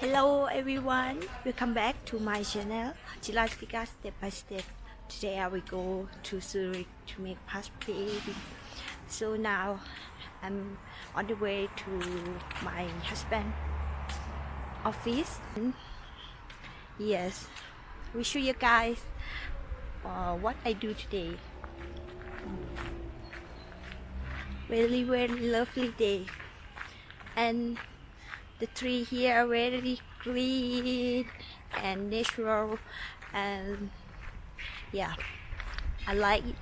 Hello everyone, welcome back to my channel Gilastica Step by Step. Today I will go to Zurich to make passport. So now I'm on the way to my husband office. Yes, we show you guys uh, what I do today. Really, very lovely day and the tree here are very green and natural and yeah I like it.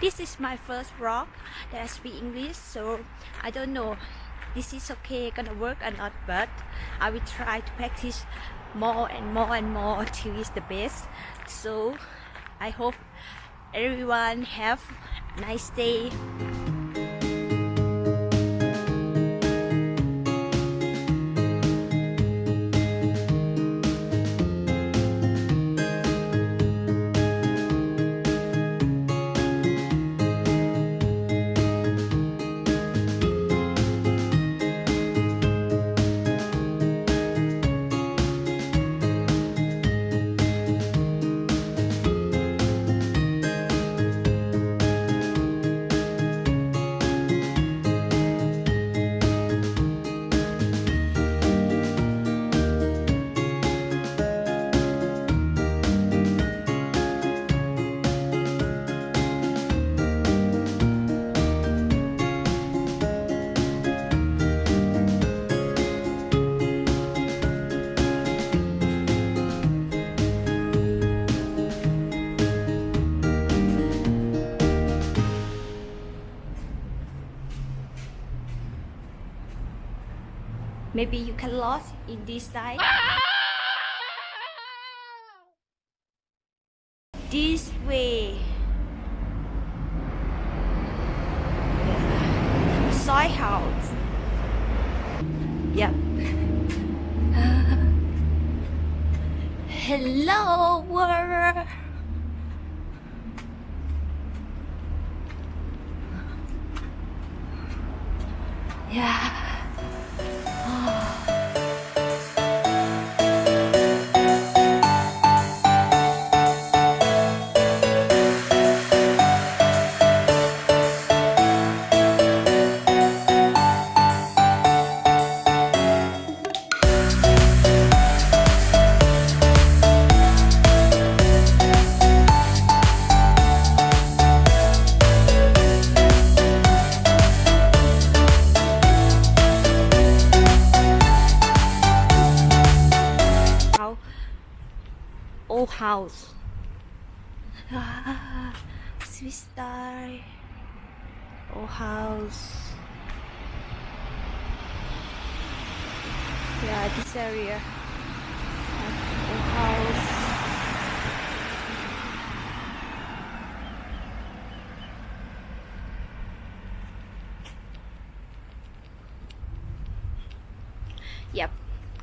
This is my first vlog that I speak English so I don't know this is okay gonna work or not but I will try to practice more and more and more till it's the best. So I hope everyone. Have a nice day maybe you can lost in this side. This way. Side house. Yep. Hello world. Yeah house. Ah, Swiss style old house. Yeah this area. Old house. Yep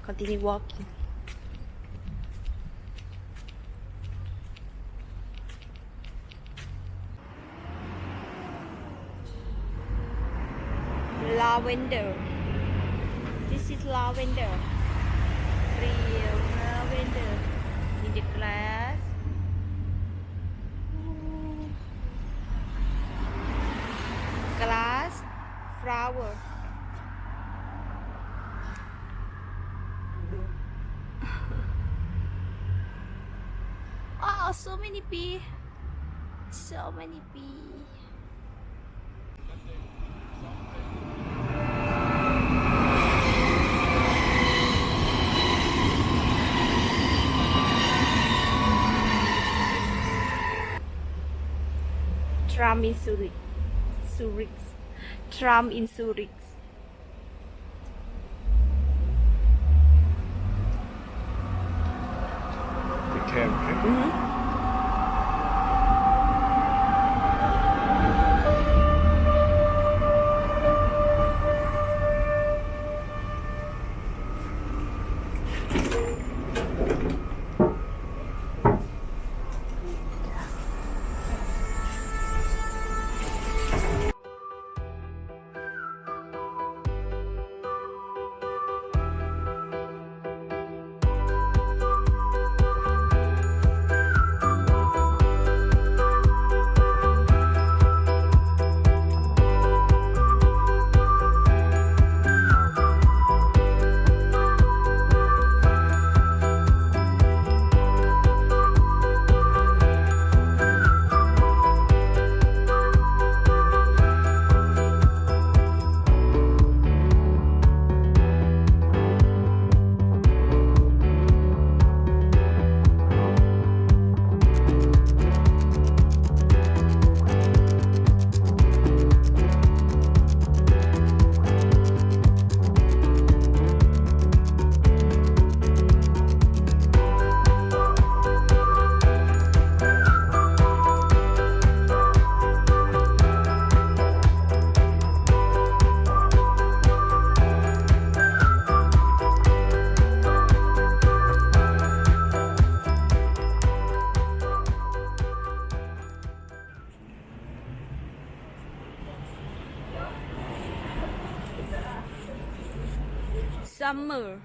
continue walking lavender. This is lavender. Real lavender in the glass. Glass flower. oh, so many bee. So many bee. Tram in Zurich. Zurich. Tram in Zurich. The camp. Mhm. Summer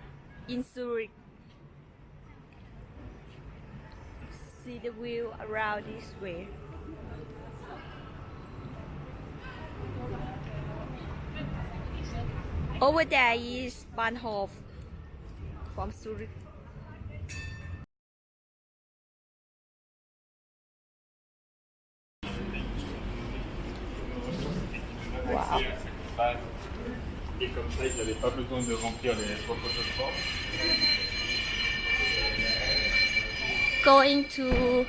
in Zurich. See the view around this way. Over there is Bahnhof from Zurich. Wow. Et comme ça, ils n'avaient pas besoin de remplir les. Going to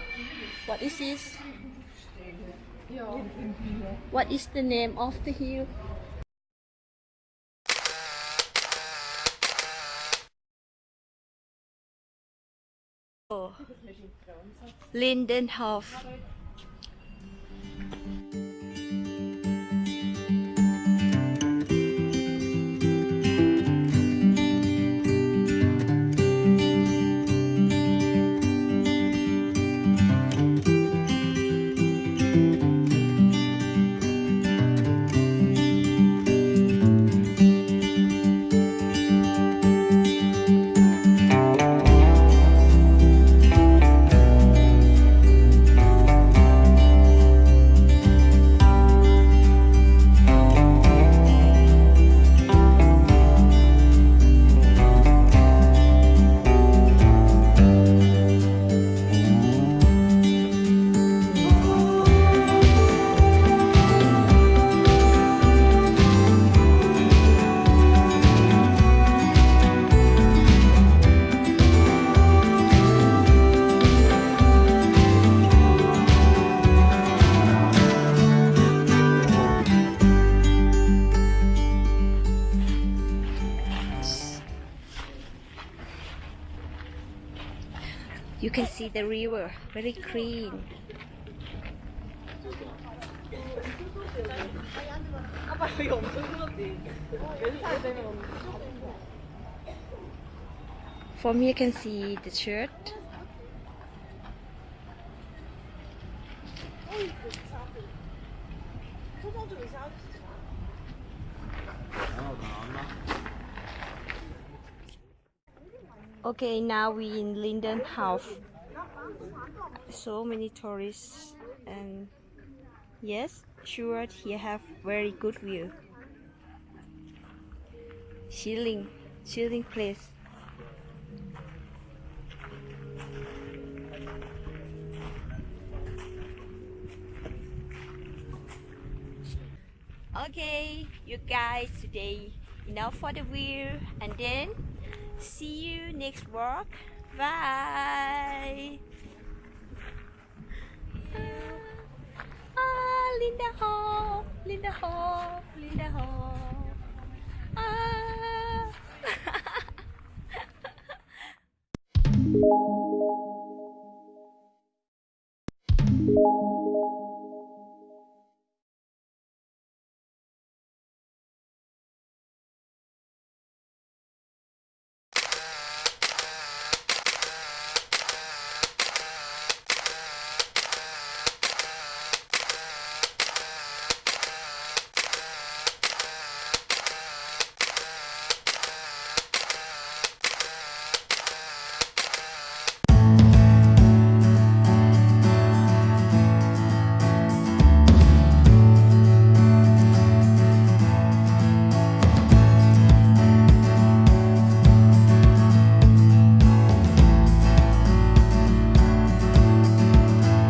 what is this? What is the name of the hill? Oh. Lindenhof. You can see the river, very clean. From here you can see the church. Oh, Okay, now we in Lindenhof. So many tourists and yes, sure here have very good view. Chilling, chilling place. Okay, you guys today enough for the view and then See you next walk. Bye. Ah, Lindenhof, Linda Hall, Lindenhof. Ah.